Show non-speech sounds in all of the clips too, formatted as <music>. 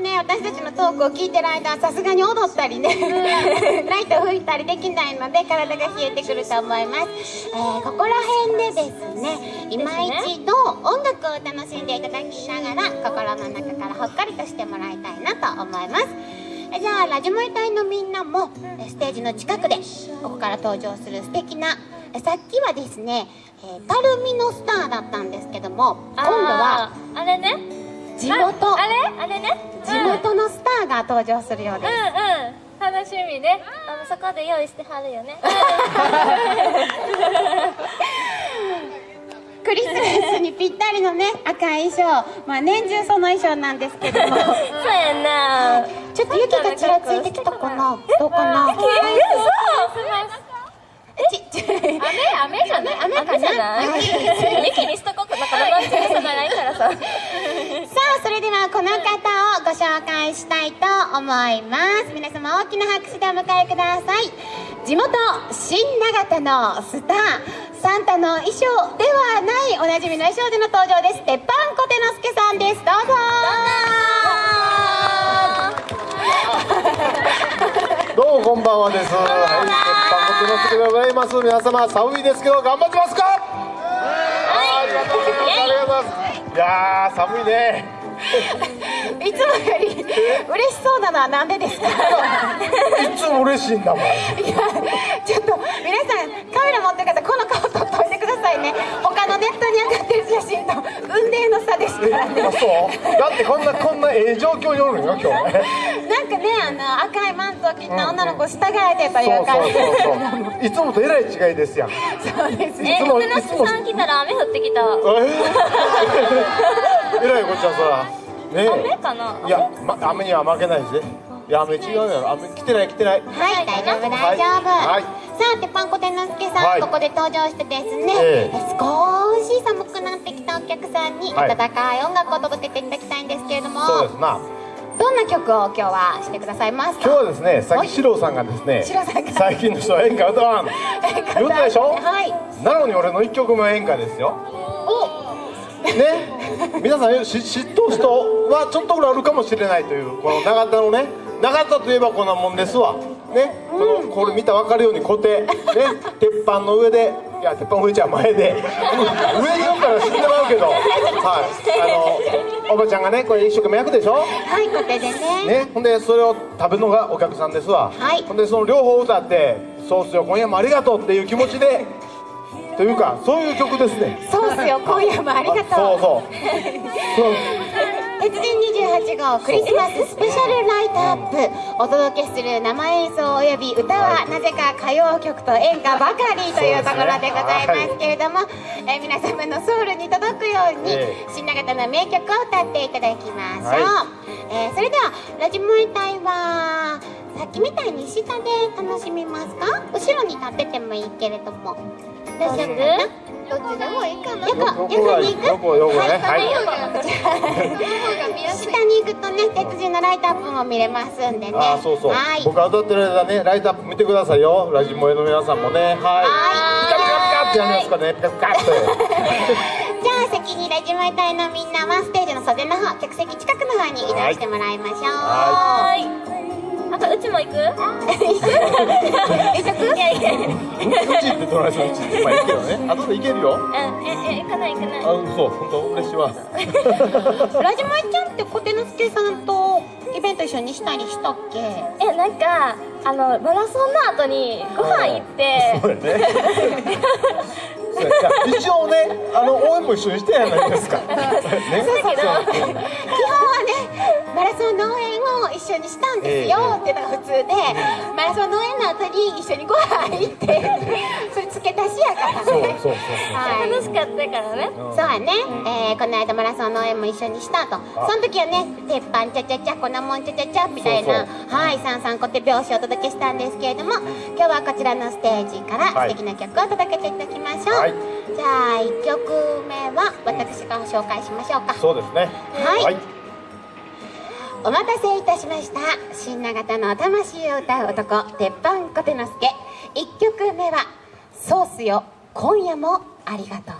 ね私たちのトークを聞いてる間はさすがに踊ったりね、<laughs> ライト吹いたりできないので体が冷えてくると思います、えーここら辺でですね今一度音楽を楽しんでいただきながら心の中からほっかりとしてもらいたいなと思います。えじゃあラジモリ隊のみんなもえステージの近くでここから登場する素敵なえさっきはですね、えー、たるみのスターだったんですけども今度はあれね地元。ああれ？あれね。地元のスターが登場するよううん。です、うん。楽しみね。あのそこで用意してはるよね。<laughs> クリスマスにぴったりのね赤い衣装。まあ年中その衣装なんですけども。<laughs> そうやんなちょっと雪がちらついてきたかな？どうかな？ちち雨？雨じゃない？雨かな？雨じゃない？雪にしとこうか。なんかロマンチックさがないからさそれではこの方をご紹介したいと思います皆様大きな拍手でお迎えください地元新長田のスターサンタの衣装ではないおなじみの衣装での登場です鉄板小手之助さんですどうぞどうもこんばんはです。はい、鉄板コテのすけでございます。皆様寒いですけど頑張ってますか？ありがとうございます。いやー寒いね。いつもより嬉しそうなのはなんでですか？いつも嬉しいんだもん。いやちょっと皆さんカメラ持ってる方この顔撮っといてくださいね他のネットに上がってる写真と運命の差ですからそう？だってこんなこんなええ状況におるんよ今日ね。なんかねあの赤いマントを着た女の子従えてといそうう感じそうそうそう。いつもとえらい違いですやん。そうですえいつも福之助さん来たら雨降ってきた <laughs> えらいこっちゃそら。ね雨かな？いや、ま、雨には負けないですね。いや雨違うよ。雨来てない来てない。はい大丈夫大丈夫、はい。さあ鉄板小天之助さん、はい。ここで登場してですね、ええ。少し寒くなってきたお客さんにはい。温かい音楽を届けていただきたいんですけれども、そうですな。どんな曲を今日はしてくださいますか？今日はですね、さっき四郎さんがですね四郎さんが。最近の人は演歌歌わん。<laughs> 言ったでしょ？はい。なのに俺の一曲目は演歌ですよね。皆さんし知っとる人はちょっとぐらいあるかもしれないというこの長田のね。長田といえばこんなもんですわ。ね。このこれ見たら分かるように固定。ね。鉄板の上で。いや鉄板の上じゃ前で。上に言ったら死んでまうけど。はい。あのおばちゃんがねこれ一生懸命焼くでしょ？はい小手でね。ね、ほんでそれを食べるのがお客さんですわ、はい。ほんでその両方歌って「そうっすよ今夜もありがとう」っていう気持ちで。というかそういう曲ですね。そうっすよ。<laughs> 今夜もありがとう。そうそう。鉄人28号クリスマススペシャルライトアップ。お届けする生演奏および歌はなぜか歌謡曲と演歌ばかりというところでございますけれども、えー皆様のソウルに届くように、え新長田の名曲を歌っていただきましょう、はえーそれではラジモリ隊はさっきみたいに下で楽しみますか？後ろに立っててもいいけれども。大丈夫どっちでもいいかな？横横に行く？横横ねはい下に行くとね鉄人のライトアップも見れますんでね。あーそうそう、はい。僕が歌ってる間ねライトアップ見てくださいよ。ラジモエの皆さんもね。はい。ピカピカピカってやりますからね。ピカピカって。じゃあ先にラジモイ隊のみんなはステージの袖の方客席近くの方に移動してもらいましょう。はい。あとうちも行く？えそこいやいやうんうちってどないするうちってまあいいけどね後で行けるようんええ行かない行かないあそう本当嬉しいわラジモイちゃんって小手之助さんとイベント一緒にしたりしたっけえなんかあのマラソンの後にご飯行ってそうやね一応ねあの応援も一緒にしてやないですかねそうだけど基本ラソンの応援を一緒にしたんですよ。っていうのが普通でマラソンの応援の後に一緒にご飯行ってそれ付け足しやからそうねそうそう。はい。楽しかったからね。そうやね、えーこの間マラソンの応援も一緒にしたと。その時はね鉄板ちゃちゃちゃ粉もんちゃちゃちゃみたいなそう。はい三三コテ拍子をお届けしたんですけれども今日はこちらのステージからはい。素敵な曲を届けていただきましょう、はい。じゃあ1曲目は私が紹介しましょうか。そうですね。はいお待たせいたしました。新長田の魂を歌う男鉄板小手之助1曲目は「ソースよ今夜もありがとう」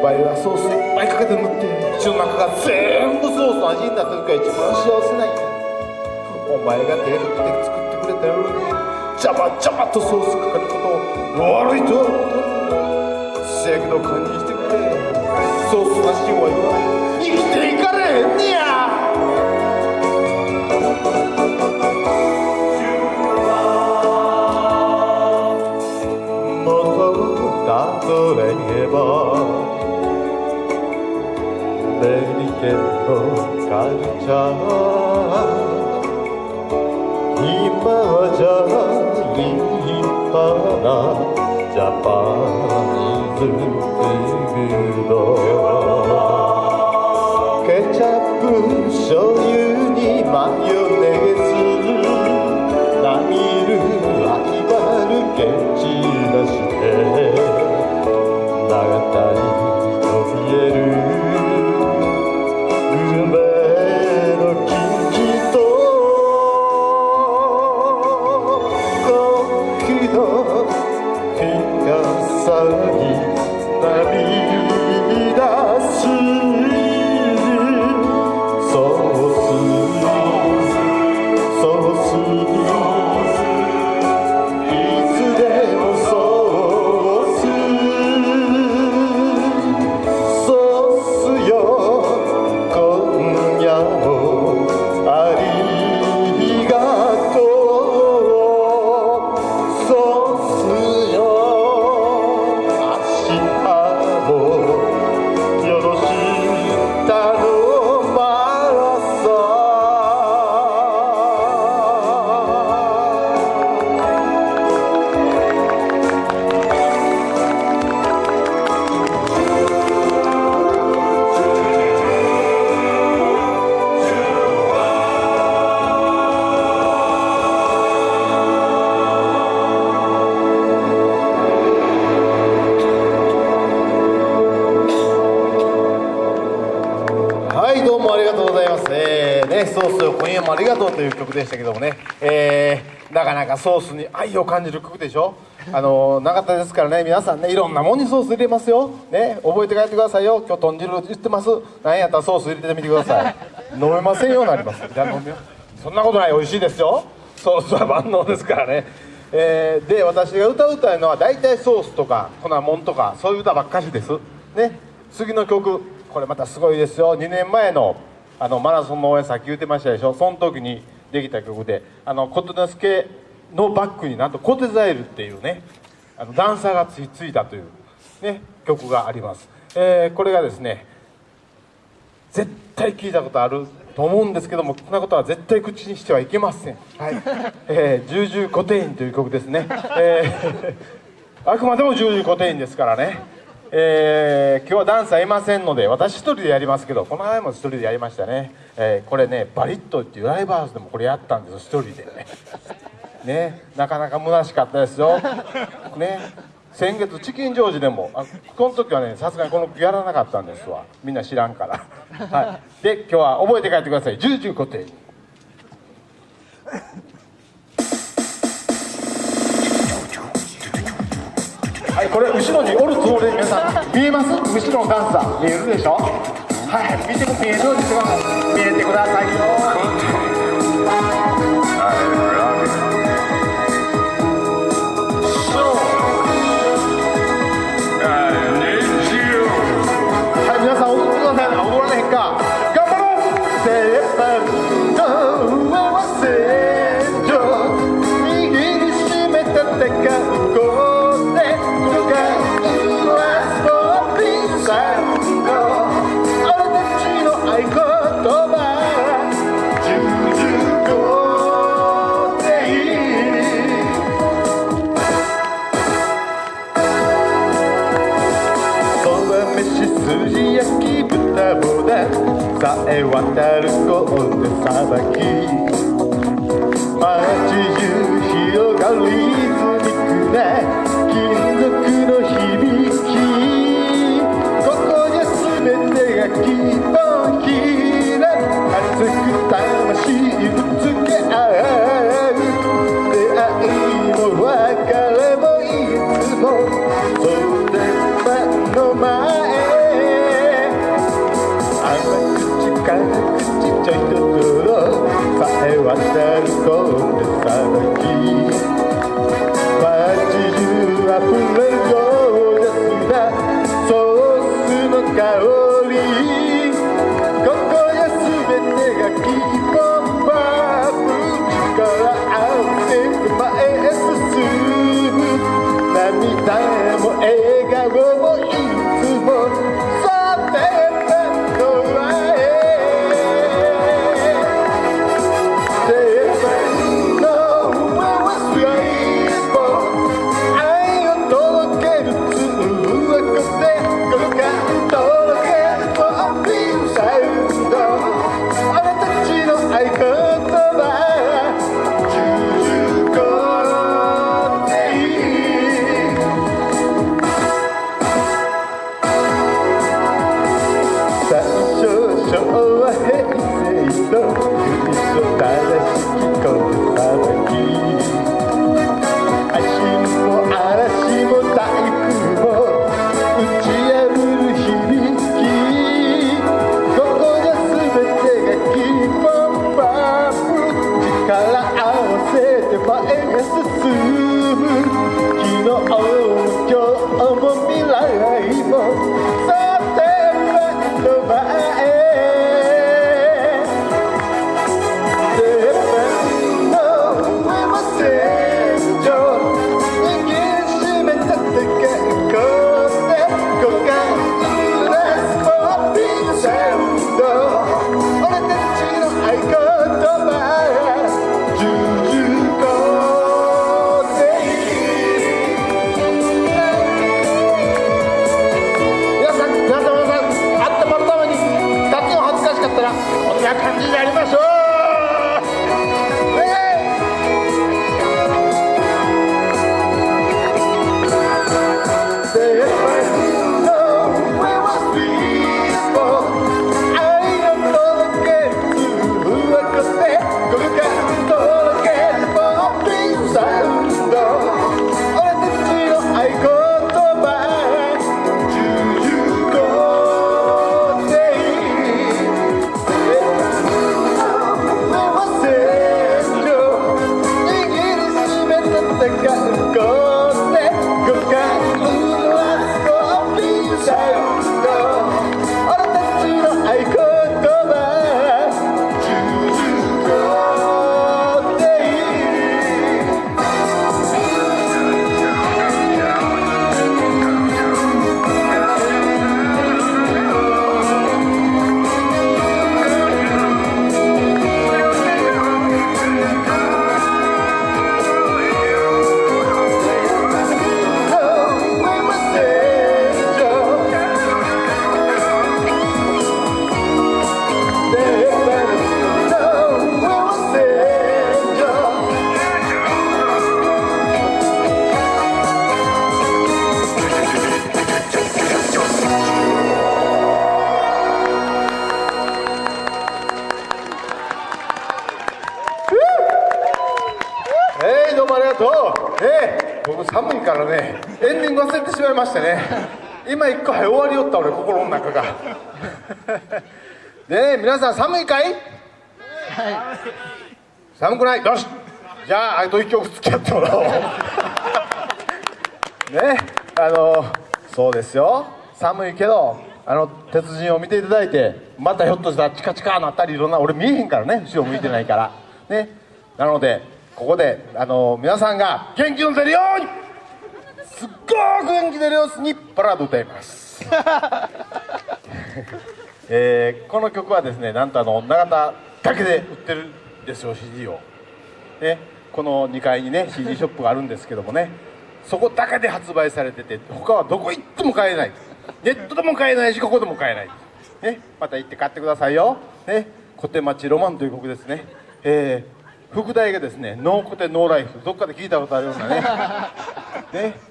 ワイはソースいっぱいかけて塗って口の中が全部ソースの味になった時が一番幸せなんや。お前が手振って作ってくれたように。ジャバジャバとソースかかることを悪いとは思うせやけど堪忍してくれ。ソースなしお前は生きていかれへんねや。ケートカルチャー今はじゃ立派なソースに愛を感じる曲でしょ？あの長田ですからね。皆さんねいろんなもんにソース入れますよ。ね覚えて帰ってくださいよ。今日豚汁言ってます。なんやったらソース入れてみてください。飲めませんようになります。そんなことない。美味しいですよ。ソースは万能ですからね。えー、で私が歌う歌うのは大体ソースとか粉もんとかそういう歌ばっかしです。ね。次の曲。これまたすごいですよ。2年前のあのマラソンの応援さっき言ってましたでしょ？その時にできた曲で。あの琴之助のバックになんとコテザイルっていうねあのダンサーがついついたという、ね、曲があります、えーこれがですね絶対聞いたことあると思うんですけどもこんなことは絶対口にしてはいけません「はい。えー、重々コテイン」という曲ですね、えーあくまでも重々コテインですからね、えー今日はダンサーいませんので私一人でやりますけどこの前も一人でやりましたね、えーこれねバリットっていうライブハウスでもこれやったんですよ一人でねねなかなか虚しかったですよ。ね先月チキンジョージでもあこの時はねさすがにこのやらなかったんですわ。みんな知らんから、はい、で今日は覚えて帰ってください。重々固定に。はいこれ後ろにおるつもりで皆さん見えます？後ろのダンサー。見えるでしょ？はい見ても見えるようにしてください。見えてくださいよ。 사해 아마 끝까지 끝이 절대 들어 사해왔어 ましてね。今一個終わりよった俺心の中が。で皆さん寒いかい？寒くない？よし。じゃああと一曲付き合ってもらおう。ねあのそうですよ。寒いけどあの鉄人を見ていただいてまたひょっとしたらチカチカなったりいろんな俺見えへんからね後ろ向いてないから。ね。なのでここであの皆さんが元気の出るようにすっごく元気出る様子にバラード歌います。<laughs> えーこの曲はですねなんとあの永田だけで売ってるんですよ CD を。ねこの2階にね CD ショップがあるんですけどもねそこだけで発売されてて他はどこ行っても買えない。ネットでも買えないしここでも買えない。ねまた行って買ってくださいよ。ね小手町ロマンという曲ですね。えー、副題がですねノーコテノーライフ。どっかで聞いたことあるようなね。<laughs> ね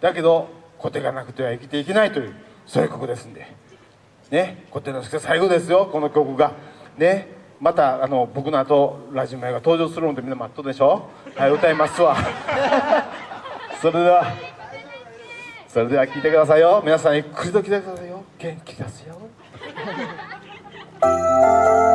だけどコテがなくては生きていけないというそういう曲ですんで。ね小手之助最後ですよこの曲が。ねまたあの僕の後ラジオ前が登場するのでみんな待っとでしょ。はい歌いますわ。<laughs> それではそれでは聴いてくださいよ。皆さんゆっくりと聴いてくださいよ。元気ですよ。焼き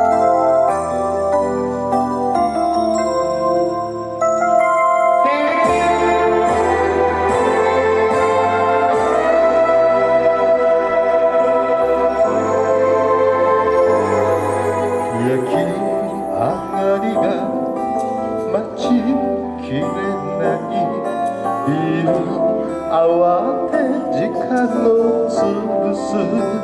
時間を潰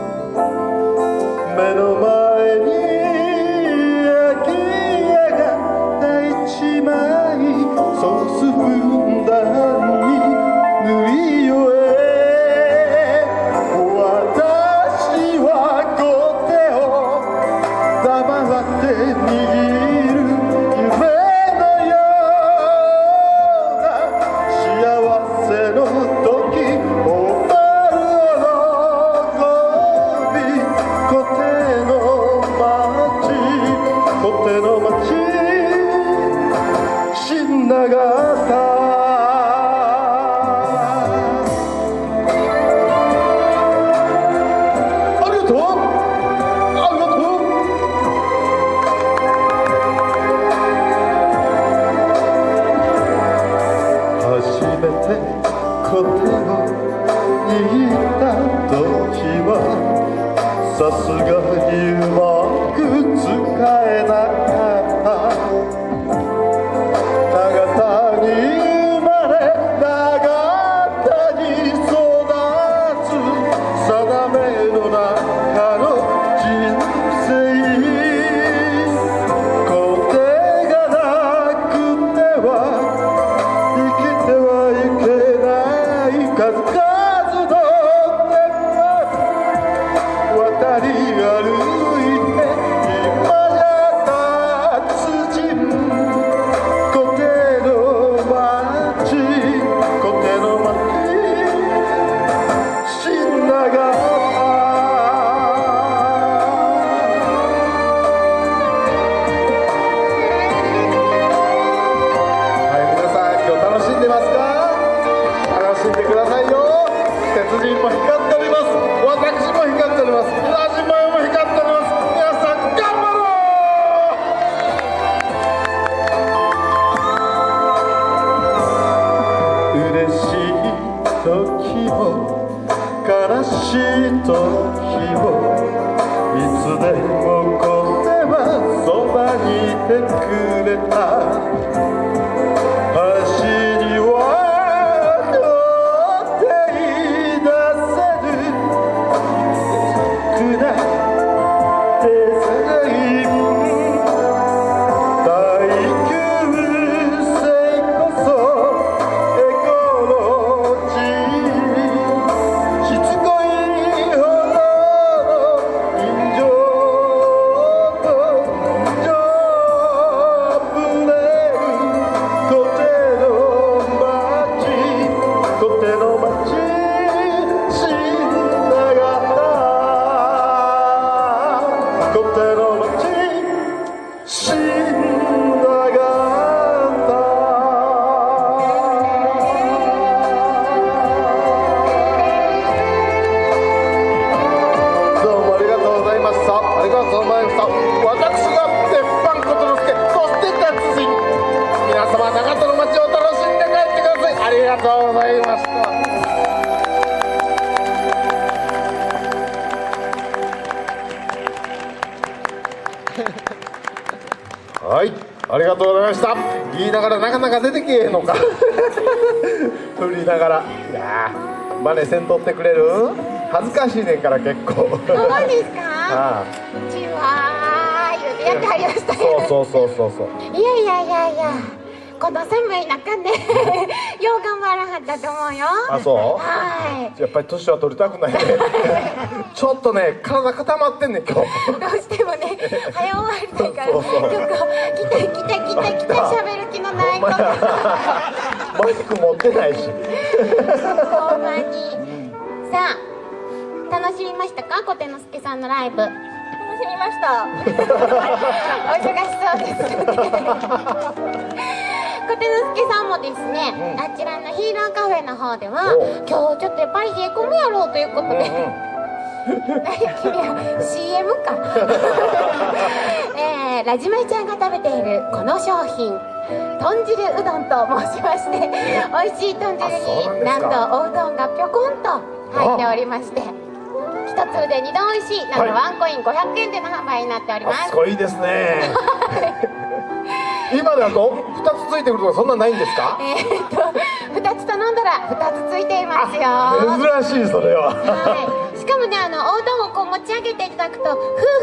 けえのか。<laughs> 振りながら。いやーバネせんとってくれる？恥ずかしいねんから結構。そうですか？<laughs> あちはー言うてやってはりましたあそうそうそうそうそう。いやいやいやいやこの寒い中ね <laughs> よう頑張らはったと思うよ。あそう？はい。やっぱり年は取りたくないね。<laughs> ちょっとね体固まってんねん今日。どうしてもね早終わりたいから。ちょっとそう来た来た来た来た喋る気のないことマイク持ってないし。ほんまに。さあ楽しみましたか？小手之助さんのライブ。楽しみました。<laughs> お忙しそうですね小手之助さんもですね、うん。あちらのヒーローカフェの方ではお今日ちょっとやっぱり冷え込むやろうということで、<laughs> 君は CM か。<laughs> えー、ラジマイちゃんが食べているこの商品豚汁うどんと申しまして美味しい豚汁になんとおうどんがぴょこんと入っておりまして一粒で二度美味しいなんとはい。ワンコイン500円での販売になっております。あすごいですね。<laughs> 今だと2つついてくるとかそんなんないんですか？えー、っと2つ頼んだら2つついていますよ。は珍しいそれは。い、しかもねあのおうどんをこう持ち上げていただくとフー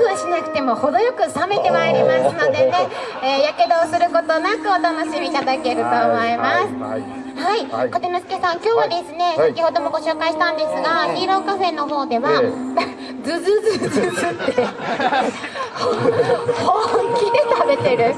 フーしなくても程よく冷めてまいりますのでね。えーやけどをすることなくお楽しみいただけると思います。はい。はい、はい。小手之助さん、今日はですね、はい。先ほどもご紹介したんですが、ヒーローカフェの方では、えズズズズズって、本気で食べてる。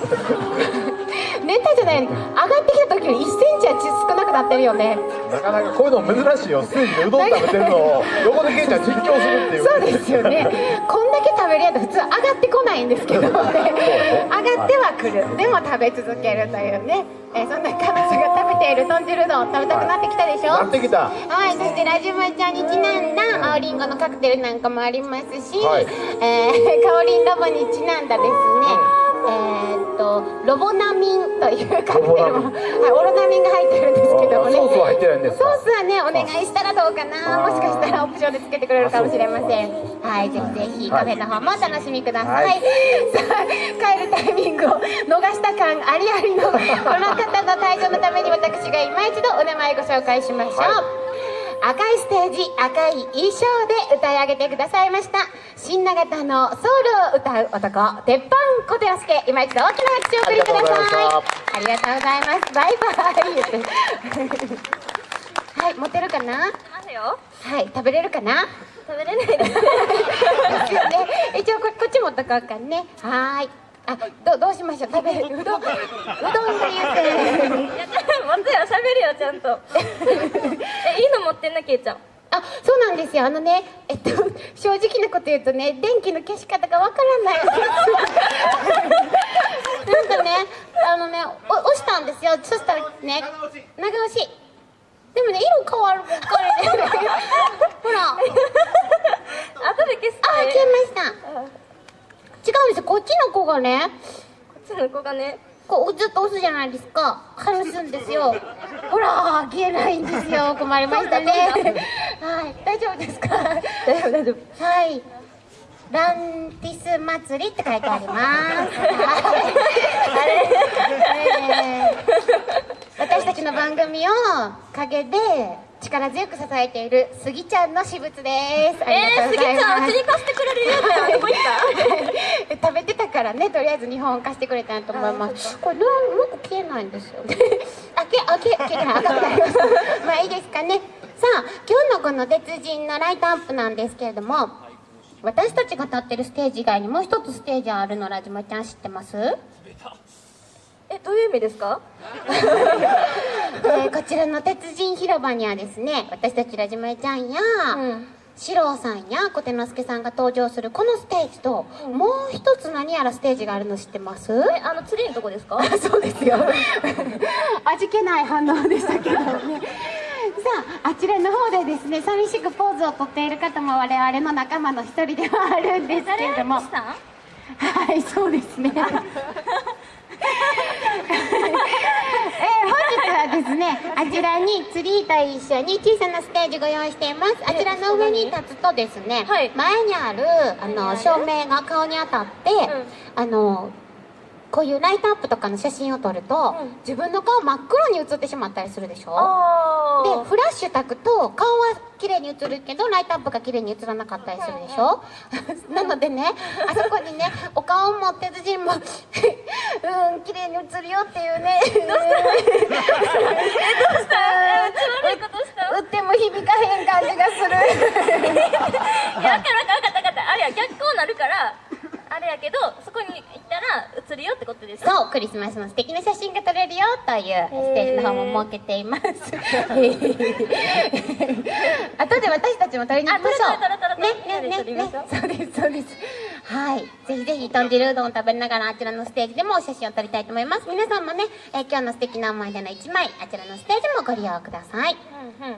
ネタじゃない、上がってきた時より1センチは少なくなってるよね。なかなかこういうの珍しいよステージでうどん食べてるのを横でケイちゃん実況するっていうそうですよね。こんだけ食べるやつ普通上がってこないんですけどね。上がってはくる。でも食べ続けるというね。えーそんな彼女が食べている豚汁うどん食べたくなってきたでしょ？なってきたはい、そしてラジマちゃんにちなんだ青りんごのカクテルなんかもありますし、はいえー、カオリンロボにちなんだですね、えーっとロボナミンというカクテルも、はい、オロナミンが入ってるんですけどもね。あソースは入ってないんですソかースはねお願いしたらどうかな。もしかしたらオプションでつけてくれるかもしれません。はいぜひぜひカフェの方もお楽しみください、はい。さあ帰るタイミングを逃した感ありありのこの方の退場のために私が今一度お名前ご紹介しましょう、はい赤いステージ赤い衣装で歌い上げてくださいました。新長田のソウルを歌う男鉄板小寺助今一度大きな拍手をお送りください。ありがとうございます。バイバイはい持てるかな？ますよ。はい食べれるかな？食べれないです。<laughs> ね一応ここっち持っとこうかね。はーいあどどうしましょう？食べる。<laughs> うどんうどんが言うて。いや持つよ喋るよちゃんと。<laughs> えいいの持ってんなけいちゃん。あそうなんですよ。あのねえっと正直なこと言うとね電気の消し方がわからない。<laughs> なんかねあのねお押したんですよ。そしたらね長押し。でもね色変わるばっかりでほら。あ後で消すから消えました違うんですよこっちの子がねこっちの子がねこうずっと押すじゃないですか。外すんですよ。<laughs> ほら消えないんですよ。困りましたね。はい。大丈夫ですか？大丈夫大丈夫。はい。ランティス祭りって書いてあります。はい。え。ー私たちの番組を陰で力強く支えているスギちゃんの私物です。えー、すぎがとうございちゃんうちに貸してくれるよってどこ行った食べてたからねとりあえず2本貸してくれたんと思います。これなんもう消えないんですよ。<laughs> あけあけ消えない赤くなりました。<laughs> まあいいですかね。さあ今日のこの鉄人のライトアップなんですけれども私たちが立ってるステージ以外にもう一つステージあるのラジマちゃん知ってます、えどういう意味ですか？<laughs> えーこちらの鉄人広場にはですね私たちラジマちゃんや、うん。四郎さんや小手之助さんが登場するこのステージと、もう一つ何やらステージがあるの知ってます？えあのツリーのとこですか？あ <laughs> そうですよ。<laughs> 味気ない反応でしたけどね。<laughs> さああちらの方でですね寂しくポーズをとっている方も我々の仲間の一人ではあるんですけれども。はいそうですねえー本日はでですね。あちらにツリーと一緒に小さなステージご用意しています。あちらの上に立つとですね、はい。前にあるあの照明が顔に当たって、あのこういうライトアップとかの写真を撮ると、うん。自分の顔真っ黒に写ってしまったりするでしょ？あでフラッシュ焚くと顔は綺麗に映るけどライトアップが綺麗に映らなかったりするでしょ？<laughs> なのでねあそこにねお顔を持ってる人も <laughs> うん綺麗に映るよっていうね。どうした？悪いことした？打 <laughs> っても響かへん感じがする。いや、分かった分かった分かった分かった。あれや、逆光なるから、あれやけど、そこに行ったら映るよってことです。そうクリスマスの素敵な写真が撮れるよというステージの方も設けています。<laughs> 後で私たちも撮りに行きましょう。ねねねね。そうですそうです。はい。ぜひぜひ豚汁うどんを食べながらあちらのステージでもお写真を撮りたいと思います。皆さんもね、えー今日の素敵な思い出の一枚あちらのステージもご利用ください。うんうん。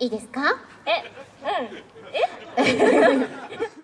いいですか？え、うん。え？<laughs>